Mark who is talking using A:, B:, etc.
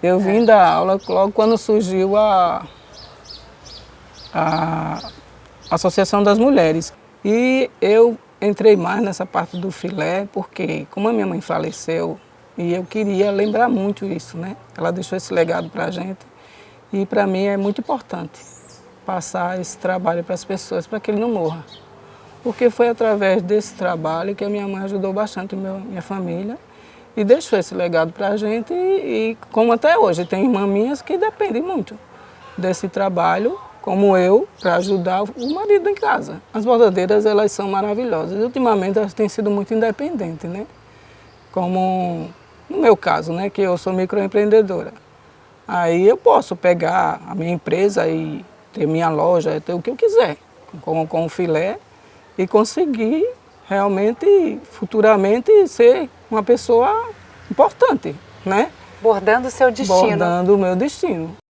A: Eu vim da aula logo quando surgiu a, a Associação das Mulheres. E eu entrei mais nessa parte do filé, porque como a minha mãe faleceu, e eu queria lembrar muito isso, né? Ela deixou esse legado para a gente, e para mim é muito importante passar esse trabalho para as pessoas, para que ele não morra. Porque foi através desse trabalho que a minha mãe ajudou bastante a minha família, e deixou esse legado para a gente, e, e como até hoje, tem irmãs minhas que dependem muito desse trabalho, como eu, para ajudar o marido em casa. As bordadeiras, elas são maravilhosas. Ultimamente, elas têm sido muito independentes, né? Como no meu caso, né, que eu sou microempreendedora. Aí eu posso pegar a minha empresa e ter minha loja, ter o que eu quiser, com, com filé, e conseguir realmente, futuramente, ser uma pessoa importante, né?
B: Bordando o seu destino.
A: Bordando o meu destino.